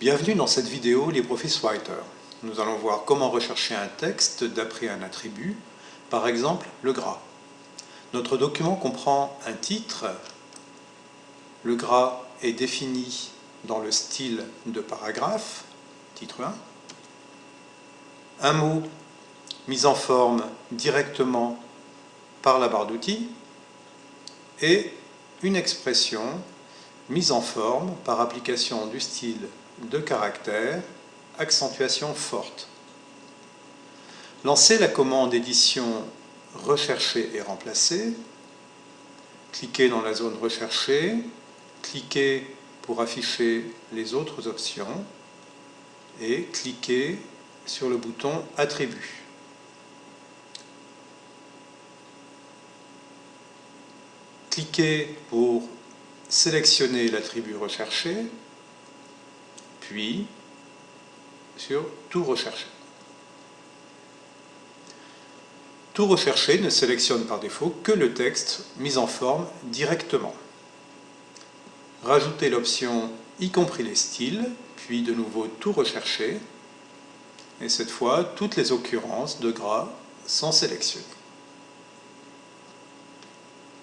Bienvenue dans cette vidéo LibreOffice Writer. Nous allons voir comment rechercher un texte d'après un attribut, par exemple le gras. Notre document comprend un titre. Le gras est défini dans le style de paragraphe, titre 1. Un mot mis en forme directement par la barre d'outils et une expression mise en forme par application du style de caractère, accentuation forte. Lancez la commande édition Rechercher et remplacer. Cliquez dans la zone Rechercher. Cliquez pour afficher les autres options. Et cliquez sur le bouton Attribut. Cliquez pour sélectionner l'attribut recherché, puis sur Tout rechercher. Tout rechercher ne sélectionne par défaut que le texte mis en forme directement. Rajoutez l'option y compris les styles, puis de nouveau Tout rechercher, et cette fois toutes les occurrences de gras sont sélectionnées.